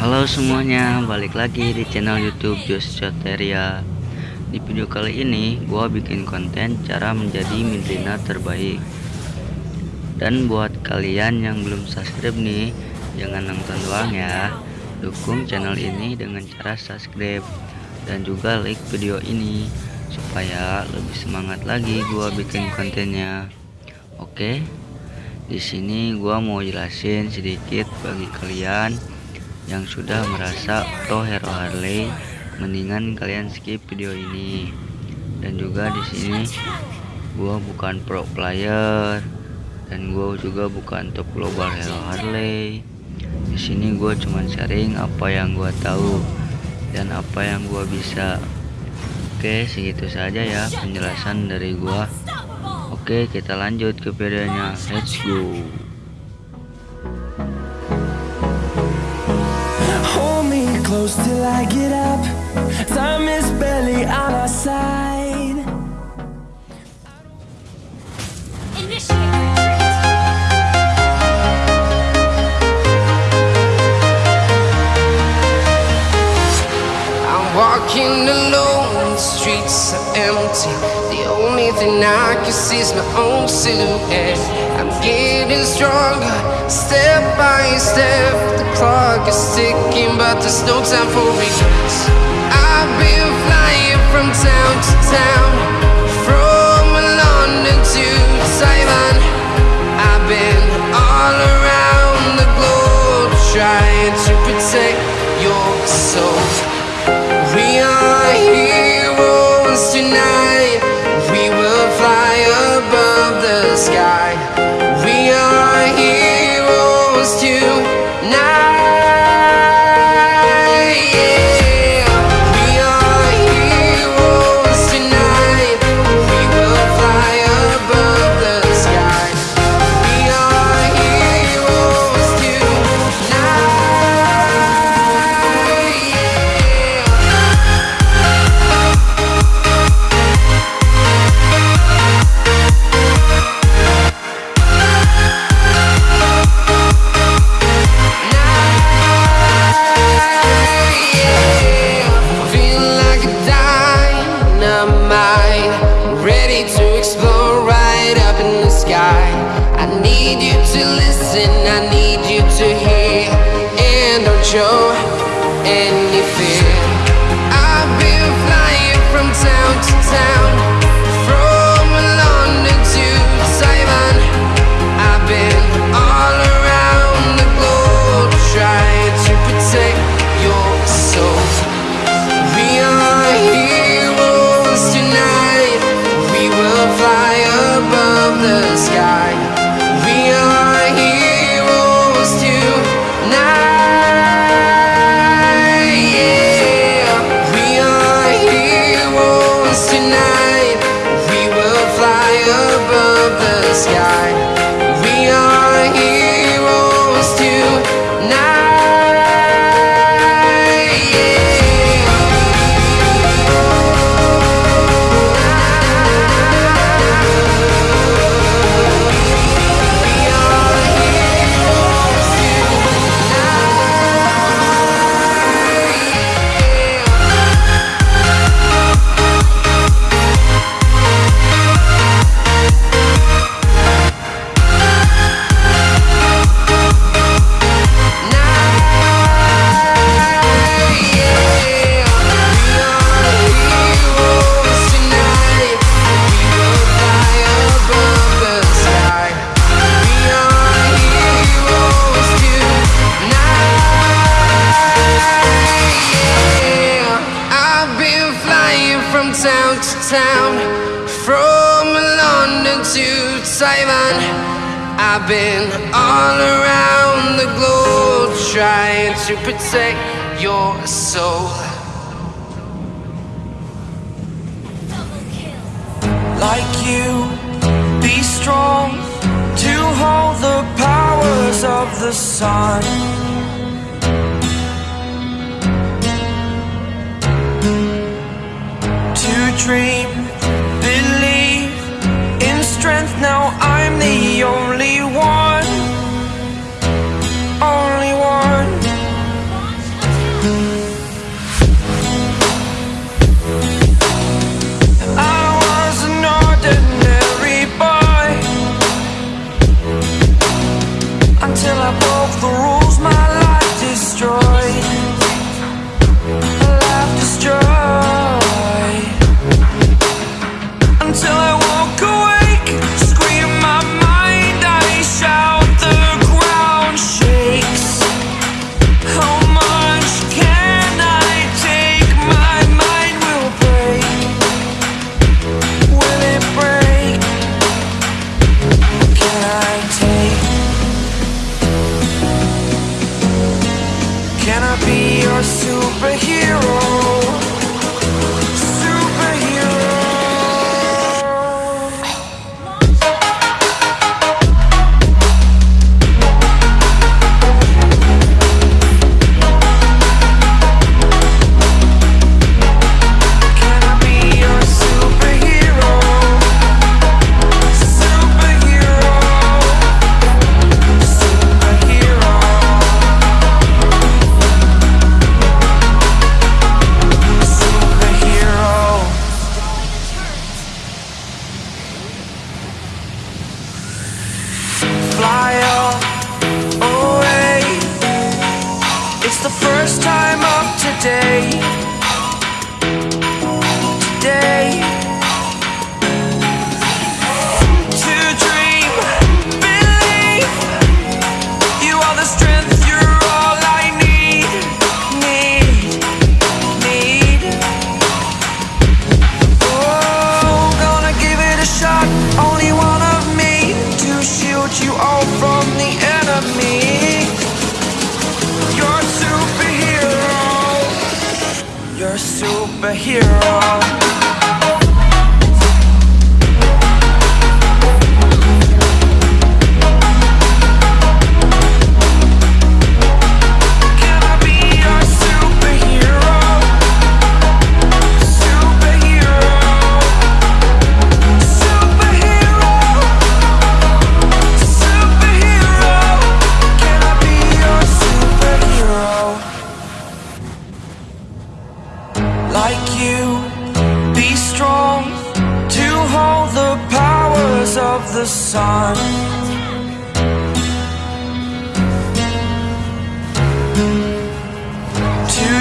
Halo semuanya, balik lagi di channel YouTube Jos Joteria. Di video kali ini, gua bikin konten cara menjadi midlina terbaik. Dan buat kalian yang belum subscribe nih, jangan nonton doang ya. Dukung channel ini dengan cara subscribe dan juga like video ini supaya lebih semangat lagi gua bikin kontennya. Oke. Di sini gua mau jelasin sedikit bagi kalian yang sudah merasa pro hero Harley mendingan kalian skip video ini. Dan juga di sini gua bukan pro player dan gua juga bukan top global hero Harley. Di sini gua cuma sharing apa yang gua tahu dan apa yang gua bisa. Oke segitu saja ya penjelasan dari gua. Oke kita lanjut ke videonya. Let's go close till I get up. Time is barely on our side. I'm walking alone, the streets are empty. The only thing I can see is my own silhouette I'm getting stronger, step by step The clock is ticking, but there's no time for regrets. I've been flying from town to town, show any fear. I've been flying from town to town town. From London to Taiwan I've been all around the globe Trying to protect your soul. Like you, be strong To hold the powers of the sun. To dream, hero.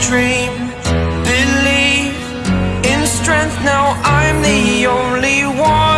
dream. Believe in strength, now I'm the only one.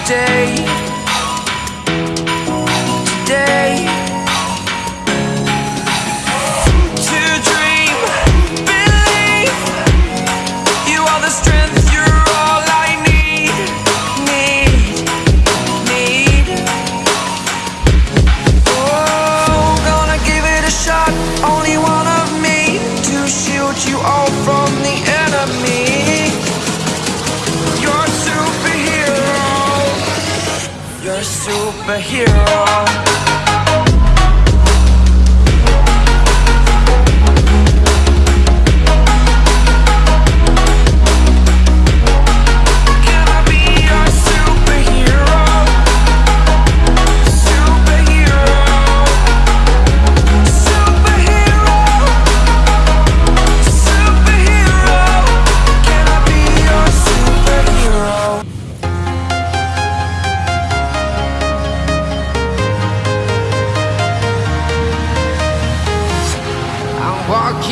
today. superhero.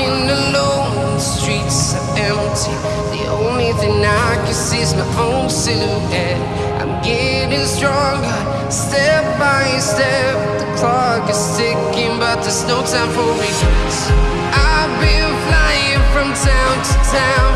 walking alone, the streets are empty. The only thing I can see is my own silhouette. I'm getting stronger, step by step. The clock is ticking, but there's no time for regrets. I've been flying from town to town.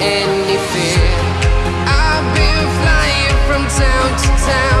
any fear I've been flying from town to town.